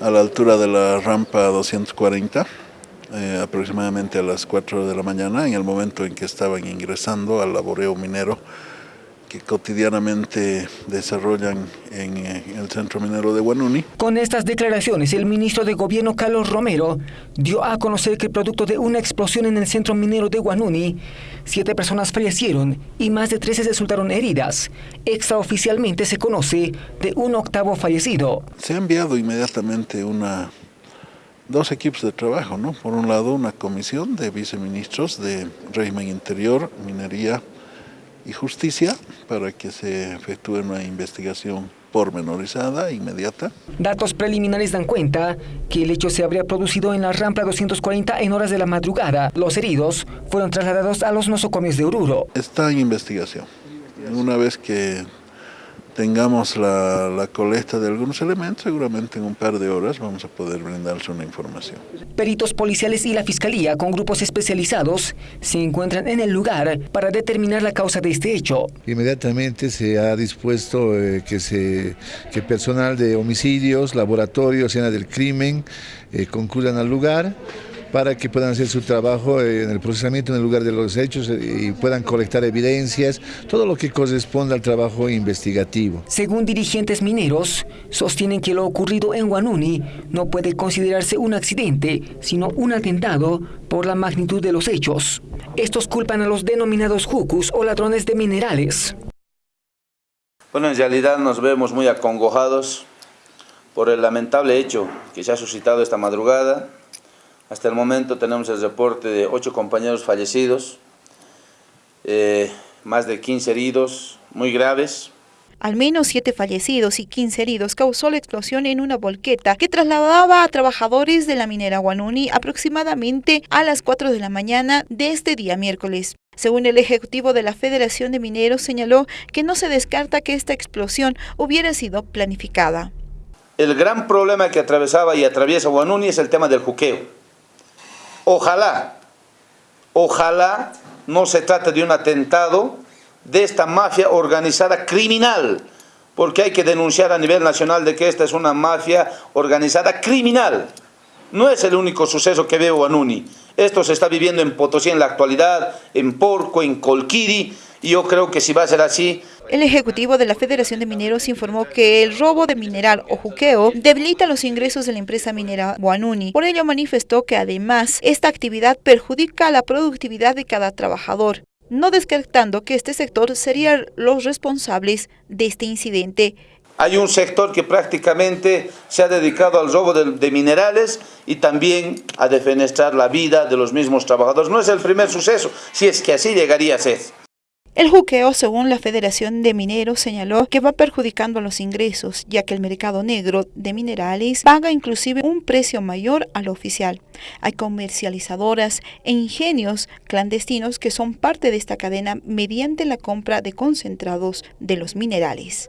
a la altura de la rampa 240, eh, aproximadamente a las 4 de la mañana, en el momento en que estaban ingresando al laboreo minero que cotidianamente desarrollan en, eh, el centro minero de Guanuni. Con estas declaraciones, el ministro de Gobierno Carlos Romero dio a conocer que producto de una explosión en el centro minero de Guanuni, siete personas fallecieron y más de 13 resultaron heridas. Extraoficialmente se conoce de un octavo fallecido. Se ha enviado inmediatamente una dos equipos de trabajo, ¿no? Por un lado, una comisión de viceministros de régimen interior, minería, y justicia para que se efectúe una investigación pormenorizada, inmediata. Datos preliminares dan cuenta que el hecho se habría producido en la rampa 240 en horas de la madrugada. Los heridos fueron trasladados a los nosocomios de Oruro. Está en investigación. Una vez que tengamos la, la, colecta de algunos elementos, seguramente en un par de horas vamos a poder brindarles una información. Peritos policiales y la Fiscalía, con grupos especializados, se encuentran en el lugar para determinar la causa de este hecho. Inmediatamente se ha dispuesto eh, que, se, que personal de homicidios, laboratorios, escena del crimen, eh, concurran al lugar para que puedan hacer su trabajo en el procesamiento en el lugar de los hechos y puedan colectar evidencias, todo lo que corresponde al trabajo investigativo. Según dirigentes mineros, sostienen que lo ocurrido en Guanuni no puede considerarse un accidente, sino un atentado por la magnitud de los hechos. Estos culpan a los denominados jucus o ladrones de minerales. Bueno, en realidad nos vemos muy acongojados por el lamentable hecho que se ha suscitado esta madrugada hasta el momento tenemos el reporte de ocho compañeros fallecidos, eh, más de 15 heridos muy graves. Al menos siete fallecidos y 15 heridos causó la explosión en una volqueta que trasladaba a trabajadores de la minera Guanuni aproximadamente a las 4 de la mañana de este día miércoles. Según el ejecutivo de la Federación de Mineros, señaló que no se descarta que esta explosión hubiera sido planificada. El gran problema que atravesaba y atraviesa Guanuni es el tema del juqueo Ojalá, ojalá no se trate de un atentado de esta mafia organizada criminal, porque hay que denunciar a nivel nacional de que esta es una mafia organizada criminal. No es el único suceso que veo en Uni. Esto se está viviendo en Potosí en la actualidad, en Porco, en Colquiri, y yo creo que si va a ser así, el ejecutivo de la Federación de Mineros informó que el robo de mineral o juqueo debilita los ingresos de la empresa minera Guanuni. Por ello manifestó que además esta actividad perjudica la productividad de cada trabajador, no descartando que este sector sería los responsables de este incidente. Hay un sector que prácticamente se ha dedicado al robo de, minerales y también a defenestrar la vida de los mismos trabajadores. No es el primer suceso, si es que así llegaría a ser. El juqueo, según la Federación de Mineros, señaló que va perjudicando los ingresos, ya que el mercado negro de minerales paga inclusive un precio mayor al oficial. Hay comercializadoras e ingenios clandestinos que son parte de esta cadena mediante la compra de concentrados de los minerales.